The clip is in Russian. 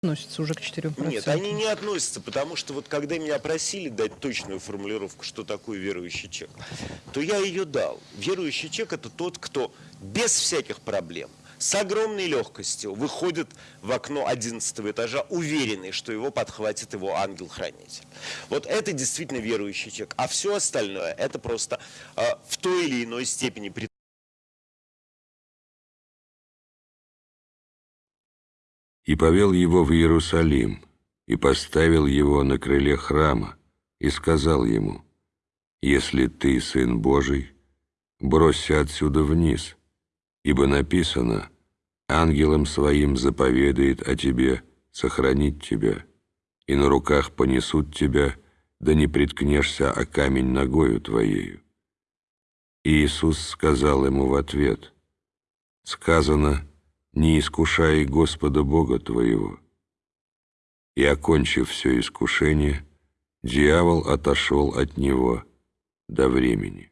относятся уже к 4%. Нет, они не относятся, потому что вот когда меня просили дать точную формулировку, что такое верующий чек, то я ее дал. Верующий чек – это тот, кто без всяких проблем, с огромной легкостью выходит в окно 11 этажа, уверенный, что его подхватит его ангел-хранитель. Вот это действительно верующий человек. А все остальное – это просто э, в той или иной степени И повел его в Иерусалим, и поставил его на крыле храма, и сказал ему, «Если ты сын Божий, бросься отсюда вниз, ибо написано, ангелом своим заповедает о тебе сохранить тебя, и на руках понесут тебя, да не приткнешься о камень ногою твоею». И Иисус сказал ему в ответ, «Сказано, не искушай Господа Бога твоего». И, окончив все искушение, дьявол отошел от него до времени.